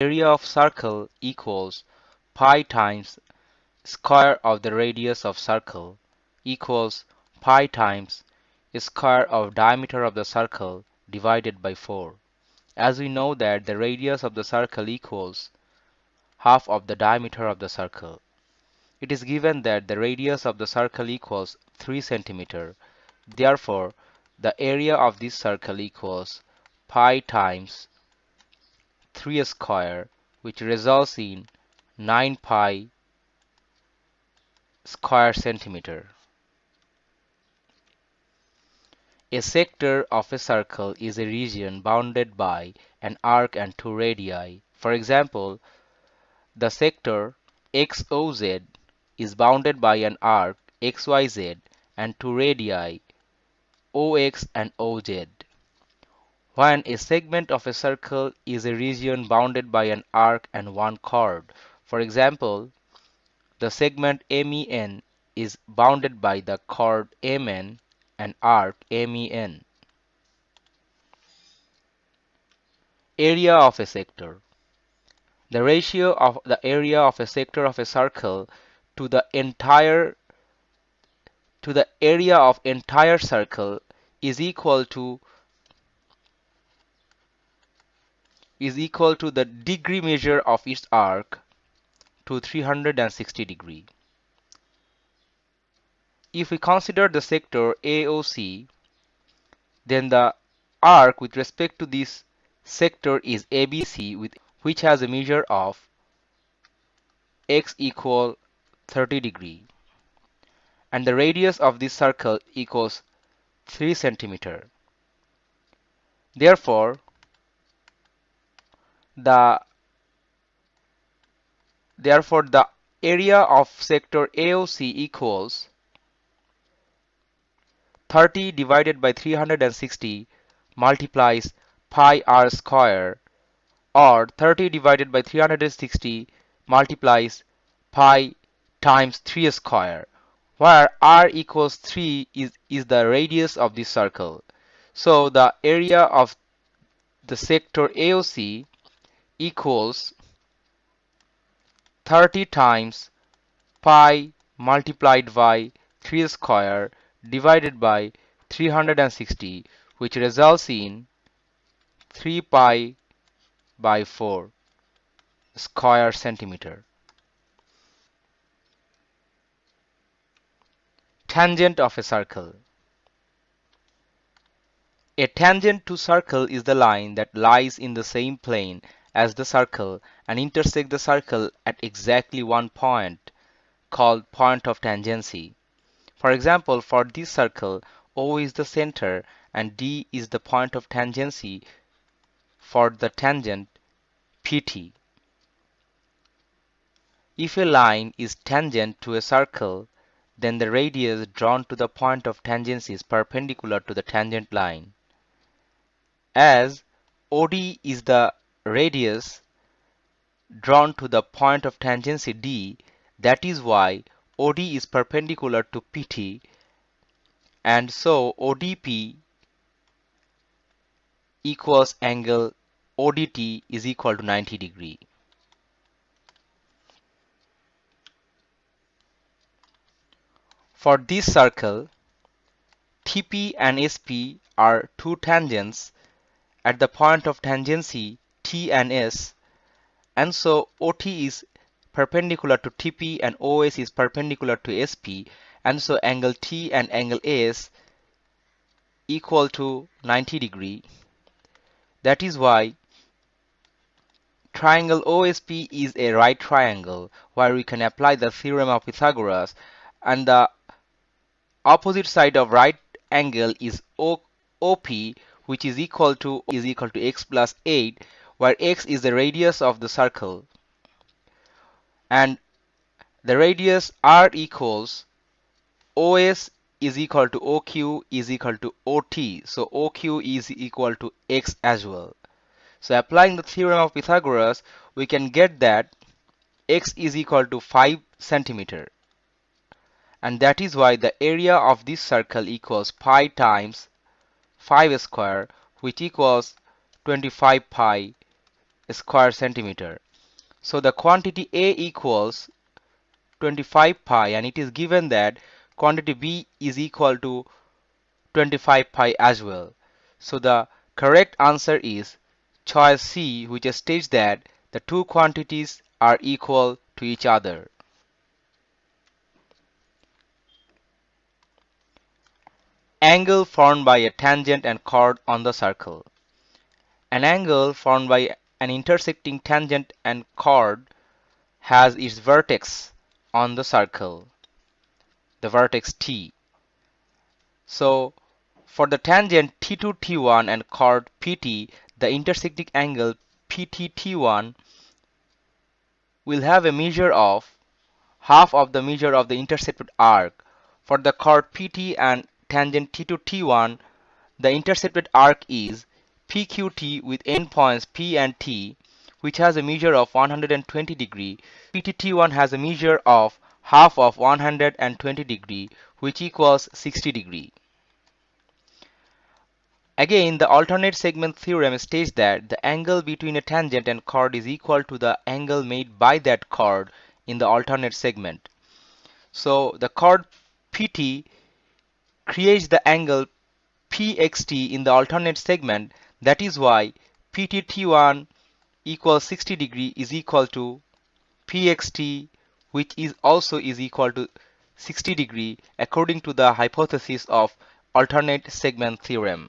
area of circle equals pi times square of the radius of circle equals pi times square of diameter of the circle divided by 4. As we know that the radius of the circle equals half of the diameter of the circle. It is given that the radius of the circle equals 3 centimeter. Therefore, the area of this circle equals pi times 3 square which results in 9 pi square centimeter. A sector of a circle is a region bounded by an arc and two radii. For example, the sector XOZ is bounded by an arc XYZ and two radii OX and OZ. When a segment of a circle is a region bounded by an arc and one chord. For example, the segment MEN is bounded by the chord MN and arc MEN. Area of a sector. The ratio of the area of a sector of a circle to the entire to the area of entire circle is equal to is equal to the degree measure of its arc to 360 degree. If we consider the sector AOC, then the arc with respect to this sector is ABC with which has a measure of x equal 30 degree and the radius of this circle equals 3 centimeter. Therefore, the therefore the area of sector AOC equals 30 divided by 360 multiplies pi r square or 30 divided by 360 multiplies pi times 3 square where r equals 3 is, is the radius of the circle. So the area of the sector AOC equals 30 times pi multiplied by 3 square divided by 360 which results in 3 pi by 4 square centimeter. Tangent of a circle. A tangent to circle is the line that lies in the same plane as the circle and intersect the circle at exactly one point called point of tangency. For example, for this circle, O is the center and D is the point of tangency for the tangent PT. If a line is tangent to a circle, then the radius drawn to the point of tangency is perpendicular to the tangent line. As OD is the radius drawn to the point of tangency D, that is why OD is perpendicular to PT and so ODP equals angle ODT is equal to 90 degree. For this circle, TP and SP are two tangents at the point of tangency T and S. And so OT is perpendicular to TP and OS is perpendicular to SP and so angle T and angle S equal to 90 degree. That is why triangle OSP is a right triangle where we can apply the theorem of Pythagoras. And the opposite side of right angle is OP which is equal to is equal to x plus 8 where x is the radius of the circle and the radius r equals OS is equal to OQ is equal to OT. So OQ is equal to X as well. So applying the theorem of Pythagoras, we can get that X is equal to 5 centimeter. And that is why the area of this circle equals pi times 5 square which equals 25 pi square centimeter. So the quantity A equals 25 pi and it is given that quantity B is equal to 25 pi as well. So the correct answer is choice C which states that the two quantities are equal to each other. Angle formed by a tangent and chord on the circle. An angle formed by an intersecting tangent and chord has its vertex on the circle, the vertex T. So for the tangent T2 T1 and chord PT, the intersecting angle PT T1 will have a measure of half of the measure of the intercepted arc. For the chord PT and tangent T2 T1, the intercepted arc is PQT with endpoints P and T, which has a measure of 120 degree. PTT1 has a measure of half of 120 degree, which equals 60 degree. Again, the alternate segment theorem states that the angle between a tangent and chord is equal to the angle made by that chord in the alternate segment. So the chord PT creates the angle PXT in the alternate segment. That is why PTT1 equals 60 degree is equal to PXT which is also is equal to 60 degree according to the hypothesis of alternate segment theorem.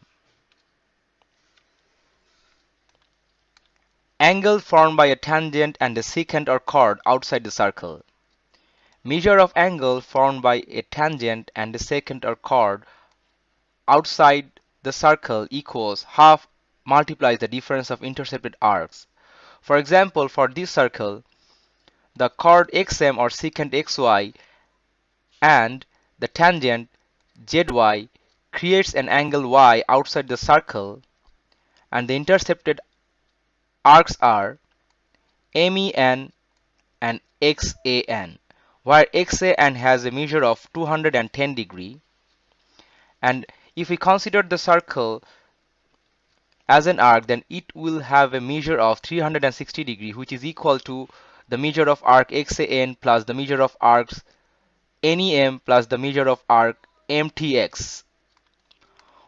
Angle formed by a tangent and a secant or chord outside the circle. Measure of angle formed by a tangent and a secant or chord outside the circle equals half multiplies the difference of intercepted arcs. For example, for this circle, the chord xm or secant xy and the tangent zy creates an angle y outside the circle and the intercepted arcs are MEN and XAN where XAN has a measure of 210 degree and if we consider the circle as an arc then it will have a measure of 360 degree which is equal to the measure of arc XAN plus the measure of arcs NEM plus the measure of arc MTX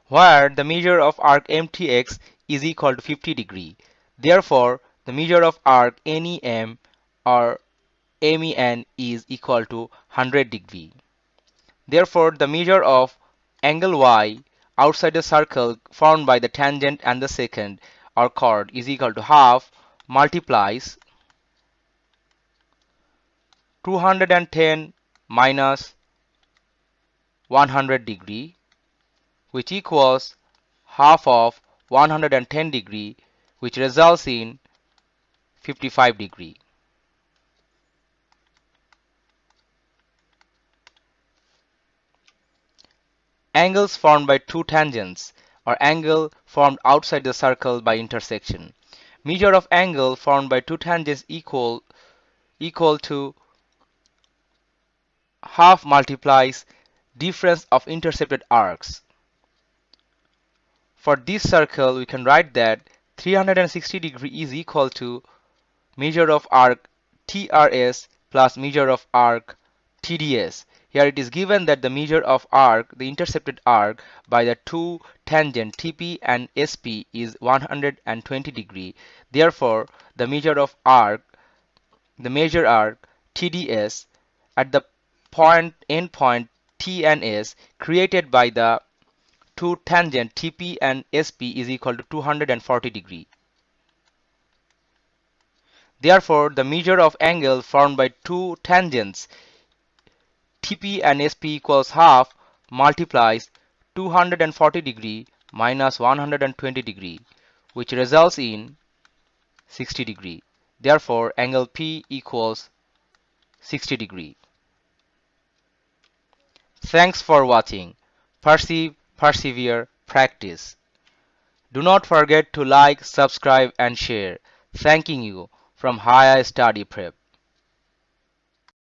where the measure of arc MTX is equal to 50 degree. Therefore, the measure of arc NEM or MEN is equal to 100 degree. Therefore, the measure of angle Y outside the circle formed by the tangent and the secant or chord is equal to half multiplies 210 minus 100 degree which equals half of 110 degree which results in 55 degree. Angles formed by two tangents or angle formed outside the circle by intersection. Measure of angle formed by two tangents equal equal to half multiplies difference of intercepted arcs. For this circle, we can write that 360 degree is equal to measure of arc TRS plus measure of arc TDS. Here it is given that the measure of arc, the intercepted arc by the two tangent TP and SP is 120 degree. Therefore, the measure of arc, the measure arc TDS at the point endpoint T and S created by the two tangent TP and SP is equal to 240 degree. Therefore, the measure of angle formed by two tangents TP and SP equals half multiplies 240 degree minus 120 degree which results in 60 degree. Therefore, angle P equals 60 degree. Thanks for watching. Perceive, persevere, practice. Do not forget to like, subscribe and share. Thanking you from Higher Study Prep.